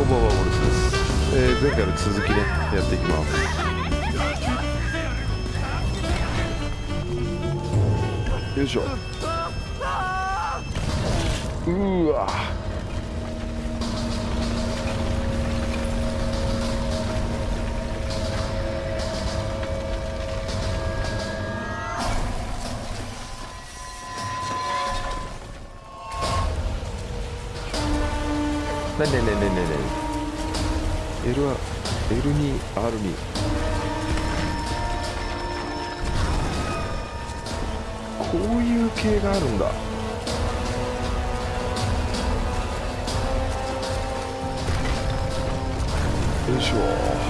こんばんはモルスです、えー前回の続きねやっていきます。よいしょ。うーわ。なになになになになに L は L2 R2 こういう系があるんだ。よいしょ。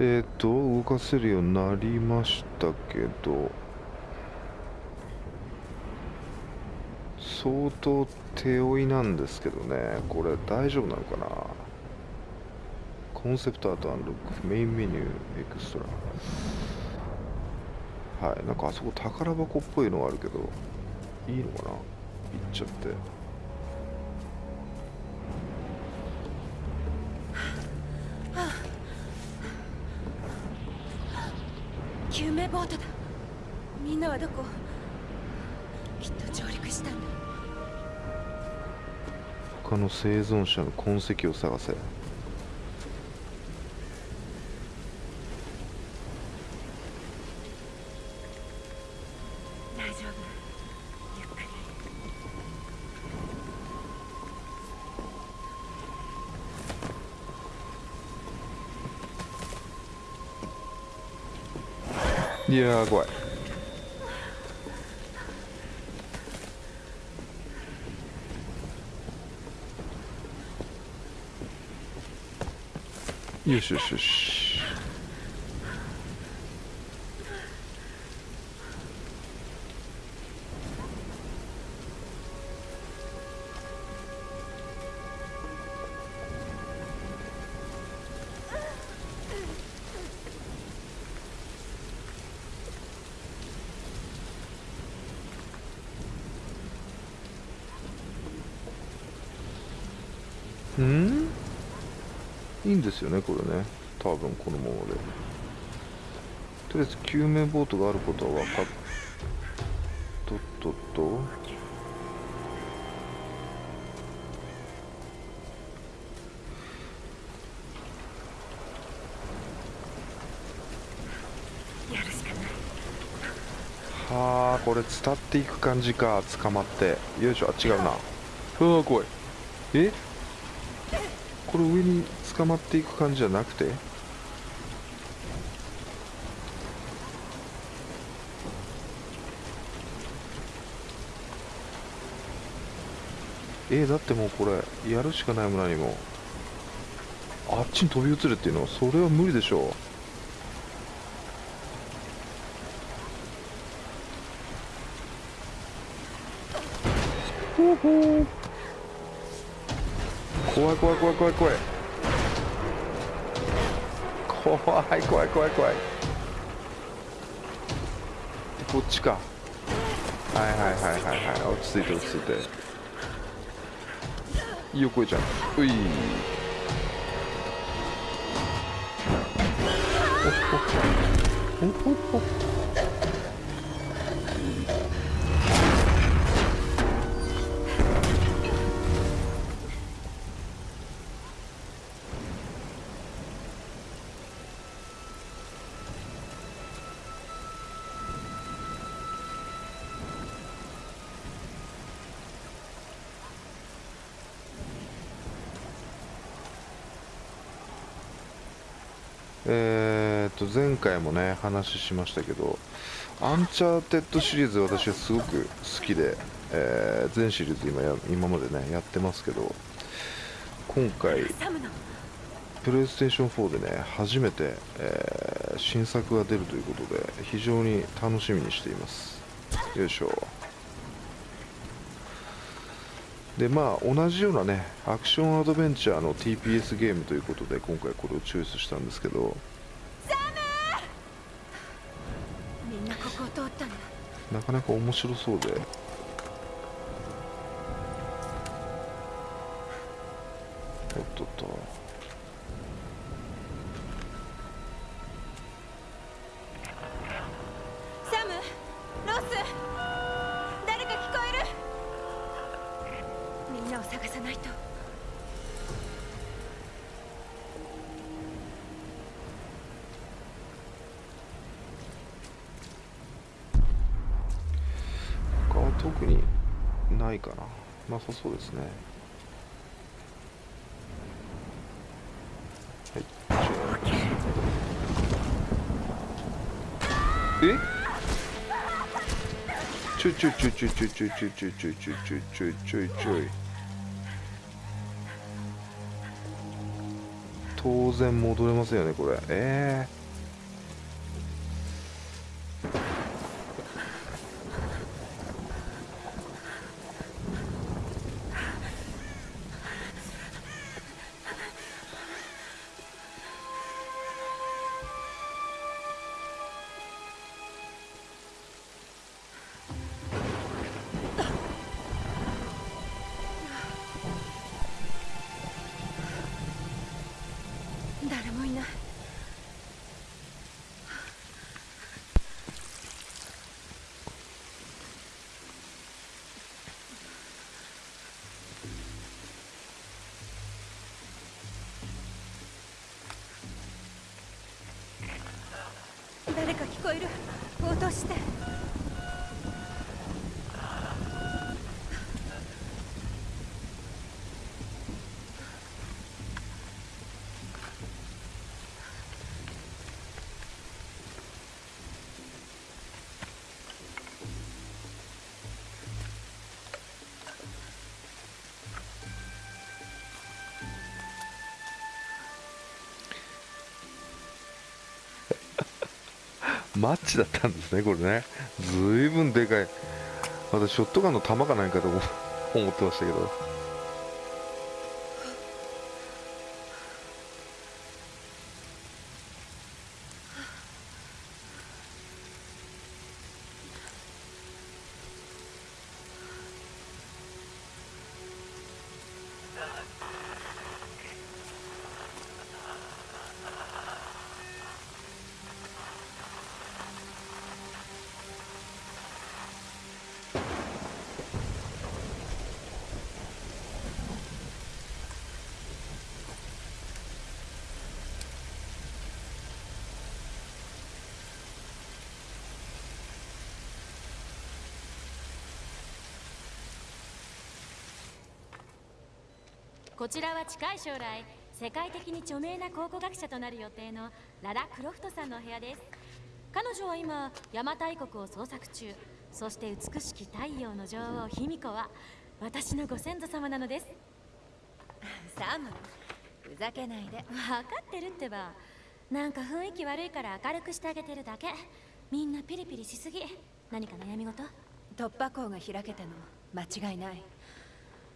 えっ、と動かせるようになりましたけど相当手負いなんですけどね。これ大丈夫なのかな？コンセプトアートアンロックメインメニューエクストラ。はいなんかあそこ宝箱っぽいのがあるけどいいのかな？行っちゃって。救命ボートだ。みんなはどこ？きっと上陸したんだ。他の生存者の痕跡を探せ。你啊，乖。你是是是。うん？いいんですよねこれね。多分このままで。とりあえず救命ボートがあることは分かっとっとっと。はあこれ伝っていく感じか。捕まって。よいしょ。あ違うな。うわ怖い。え？これ上に捕まっていく感じじゃなくて？えだってもうこれやるしかないも何も。あっちに飛び移るっていうのそれは無理でしょう。ほうほう。怖い怖い怖い怖い怖い。怖い怖い怖い怖い。こっちか。はいはいはいはいはい。落ち着いて落ち着いて。いいよこえちゃん。うい。おほほほほ前回もね話しましたけどアンチャーテッドシリーズ私はすごく好きで、えー全シリーズ今や今までねやってますけど今回プレイステーション4でね初めて、えー新作が出るということで非常に楽しみにしています。よいしょ。でまあ同じようなねアクションアドベンチャーの TPS ゲームということで今回これをチョイスしたんですけどなかなか面白そうで。ないかな。なさそうですね。はい。え？ちょいちょいちょいちょいちょいちょいちょいちょいちょいちょいちょいちょいちょいちょい当然戻れますよねこれええ誰子いる。落として。マッチだったんですねこれね。ずいぶんでかい。私ショットガンの弾かないかと思ってましたけど。こちらは近い将来世界的に著名な考古学者となる予定のララ・クロフトさんのお部屋です。彼女は今邪馬台国を捜索中そして美しき太陽の女王卑弥呼は私のご先祖様なのです。サムふざけないで。分かってるってばなんか雰囲気悪いから明るくしてあげてるだけ。みんなピリピリしすぎ。何か悩み事？突破口が開けたの間違いない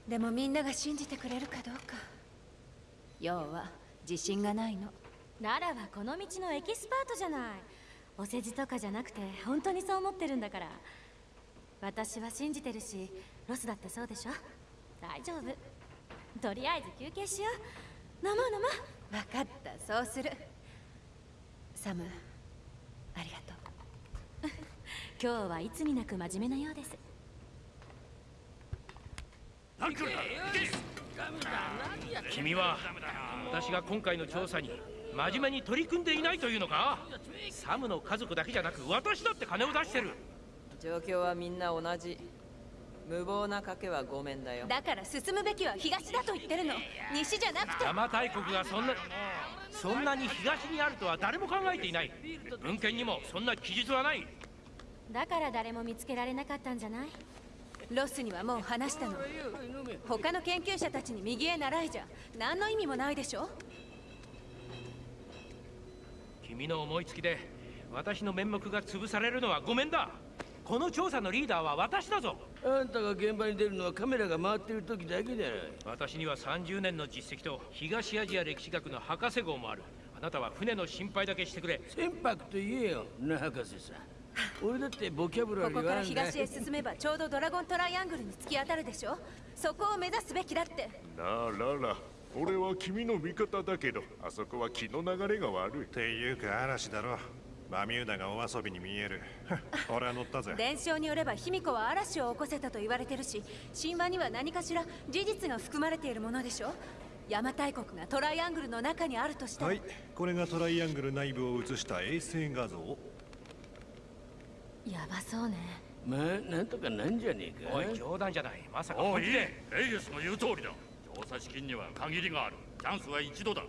でもみんなが信じてくれるかどうか。要は自信がないの。ララはこの道のエキスパートじゃない。お世辞とかじゃなくて本当にそう思ってるんだから。私は信じてるしロスだってそうでしょ。大丈夫。とりあえず休憩しよう。飲もう飲もう。分かった。そうする。サムありがとう。今日はいつになく真面目なようです君は私が今回の調査に真面目に取り組んでいないというのか？サムの家族だけじゃなく私だって金を出してる。状況はみんな同じ。無謀な賭けはごめんだよ。だから進むべきは東だと言ってるの。西じゃなくて。邪馬台国がそんなそんなに東にあるとは誰も考えていない。文献にもそんな記述はない。だから誰も見つけられなかったんじゃない？ロスにはもう話したの。他の研究者たちに右へ習いじゃ何の意味もないでしょ君の思いつきで私の面目が潰されるのはごめんだ。この調査のリーダーは私だぞ。あんたが現場に出るのはカメラが回ってる時だけだ私には30年の実績と東アジア歴史学の博士号もある。あなたは船の心配だけしてくれ。船舶と言えよな博士さん俺だってボキャブラここからリーはあるんだ東へ進めばちょうどドラゴントライアングルに突き当たるでしょ。そこを目指すべきだって。なあララ俺は君の味方だけど。あそこは気の流れが悪い。っていうか嵐だろ。バミューダがお遊びに見える。俺は乗ったぜ。伝承によれば卑弥呼は嵐を起こせたと言われてるし神話には何かしら事実が含まれているものでしょ。邪馬台国がトライアングルの中にあるとしたら、はい。これがトライアングル内部を映した衛星画像やばそうね。まあなんとかなんじゃねえか。おい冗談じゃない。まさかおいい本気でレイエスの言う通りだ。調査資金には限りがある。チャンスは一度だ。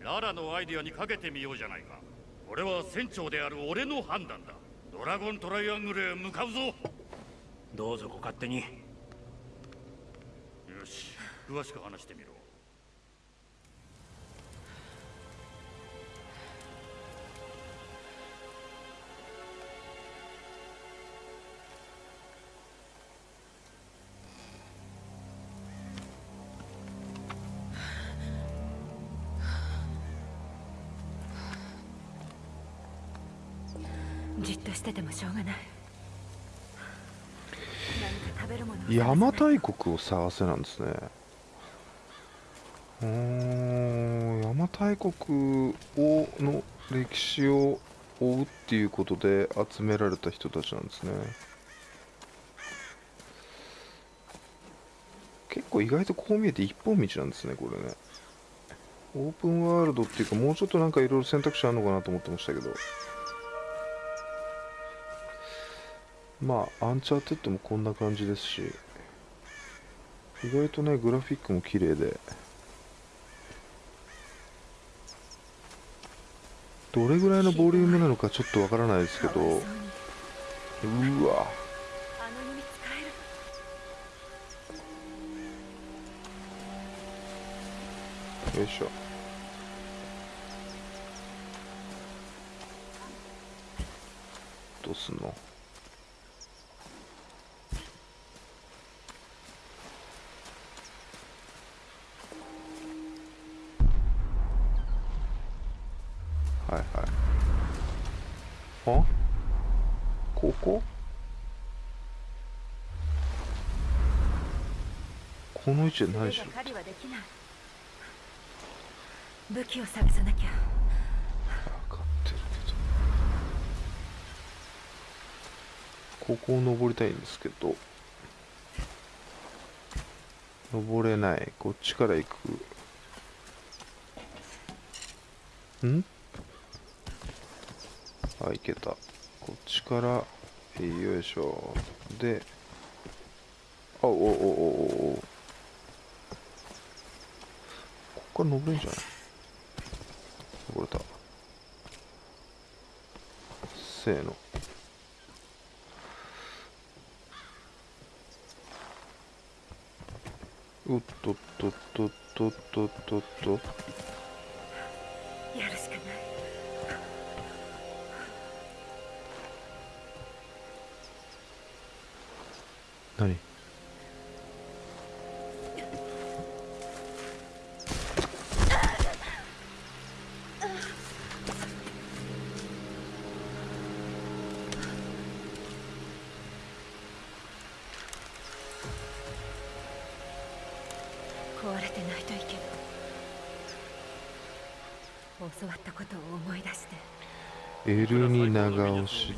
ララのアイディアにかけてみようじゃないか。これは船長である俺の判断だ。ドラゴントライアングルへ向かうぞ。よどうぞご勝手に。し詳しく話してみろとしててもしょうがない邪馬台国を探せなんですねうん邪馬台国をの歴史を追うっていうことで集められた人たちなんですね結構意外とこう見えて一本道なんですねこれねオープンワールドっていうかもうちょっとなんかいろいろ選択肢あるのかなと思ってましたけどまあアンチャーテッドもこんな感じですし意外とねグラフィックも綺麗でどれぐらいのボリュームなのかちょっとわからないですけどうわ。よいしょ。どうすんの？はいはい。あ？ここ？この位置で何ない武器を探さなきゃ。分かってるけど。ここを登りたいんですけど。登れない。こっちから行く。ん？あ行けた。こっちからよいしょ。であおおおおおお。ここから登れんじゃない？登れた。せーの。おっとっとっとっとっとっとっと。やるしかない。何？壊れてないといいけど教わったことを思い出して。L に長押して